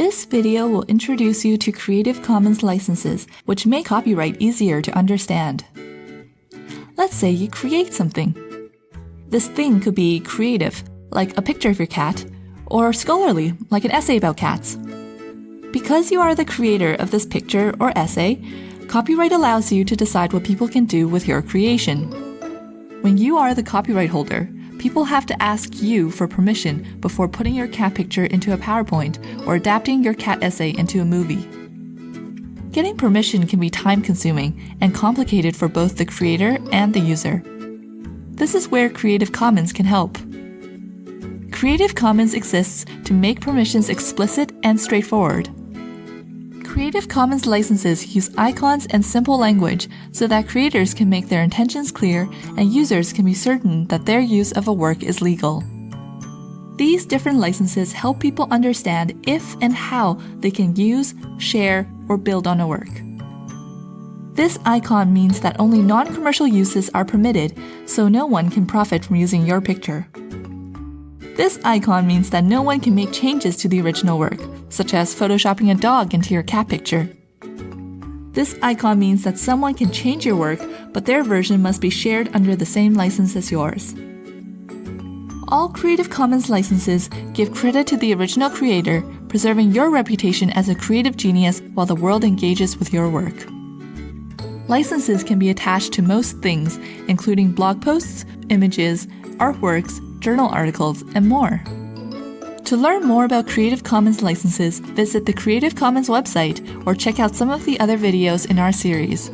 This video will introduce you to Creative Commons licenses, which make copyright easier to understand. Let's say you create something. This thing could be creative, like a picture of your cat, or scholarly, like an essay about cats. Because you are the creator of this picture or essay, copyright allows you to decide what people can do with your creation. When you are the copyright holder, people have to ask you for permission before putting your cat picture into a PowerPoint or adapting your cat essay into a movie. Getting permission can be time consuming and complicated for both the creator and the user. This is where Creative Commons can help. Creative Commons exists to make permissions explicit and straightforward. Creative Commons licenses use icons and simple language so that creators can make their intentions clear and users can be certain that their use of a work is legal. These different licenses help people understand if and how they can use, share, or build on a work. This icon means that only non-commercial uses are permitted, so no one can profit from using your picture. This icon means that no one can make changes to the original work, such as photoshopping a dog into your cat picture. This icon means that someone can change your work, but their version must be shared under the same license as yours. All Creative Commons licenses give credit to the original creator, preserving your reputation as a creative genius while the world engages with your work. Licenses can be attached to most things, including blog posts, images, artworks, journal articles, and more. To learn more about Creative Commons licenses, visit the Creative Commons website or check out some of the other videos in our series.